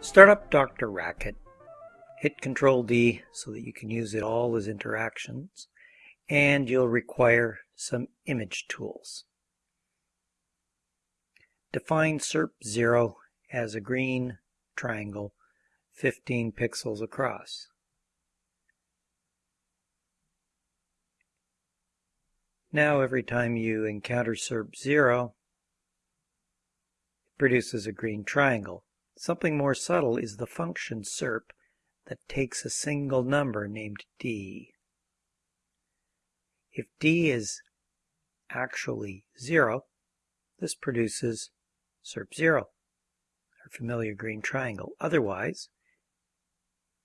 Start up DrRacket. Hit Control D so that you can use it all as interactions and you'll require some image tools. Define SERP0 as a green triangle 15 pixels across. Now every time you encounter SERP0, it produces a green triangle. Something more subtle is the function SERP that takes a single number named d. If d is actually 0, this produces SERP0 familiar green triangle. Otherwise,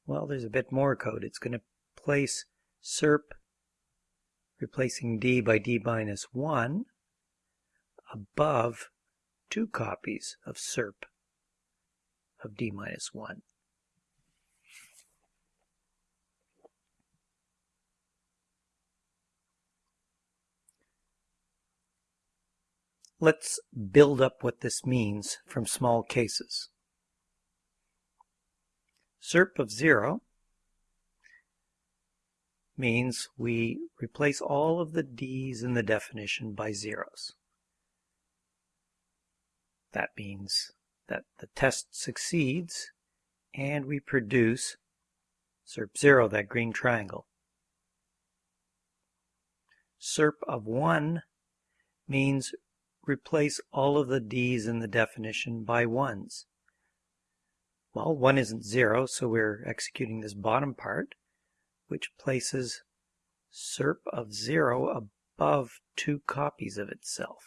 well, there's a bit more code. It's going to place SERP, replacing D by D minus 1, above two copies of SERP of D minus 1. Let's build up what this means from small cases. SERP of 0 means we replace all of the d's in the definition by zeros. That means that the test succeeds and we produce SERP 0, that green triangle. SERP of 1 means replace all of the d's in the definition by 1's. Well, 1 isn't 0, so we're executing this bottom part, which places SERP of 0 above two copies of itself.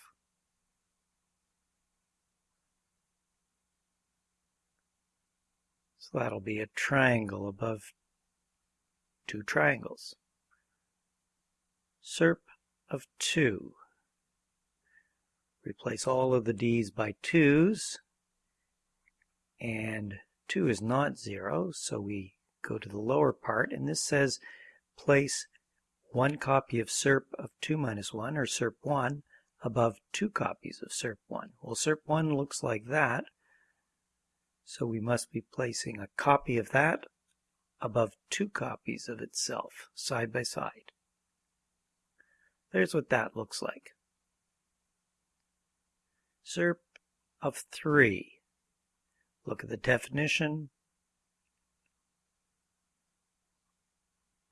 So that'll be a triangle above two triangles. SERP of 2. Replace all of the d's by 2's. And 2 is not 0, so we go to the lower part. And this says place one copy of SERP of 2 minus 1, or SERP 1, above two copies of SERP 1. Well, SERP 1 looks like that. So we must be placing a copy of that above two copies of itself, side by side. There's what that looks like. SERP of 3. Look at the definition.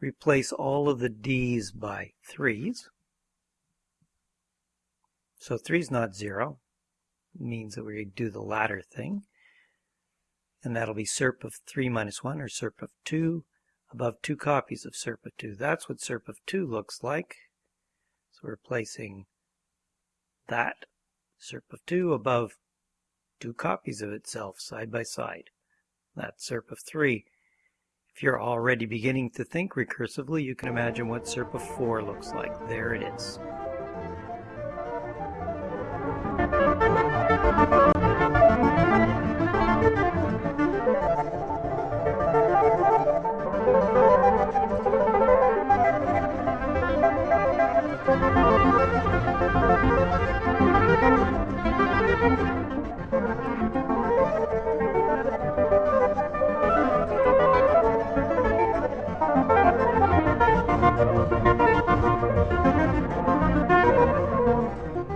Replace all of the D's by 3's. So 3 is not 0. It means that we do the latter thing and that'll be SERP of 3 minus 1 or SERP of 2 above two copies of SERP of 2. That's what SERP of 2 looks like. So we're placing that SERP of 2 above two copies of itself side by side. That's SERP of 3. If you're already beginning to think recursively, you can imagine what SERP of 4 looks like. There it is.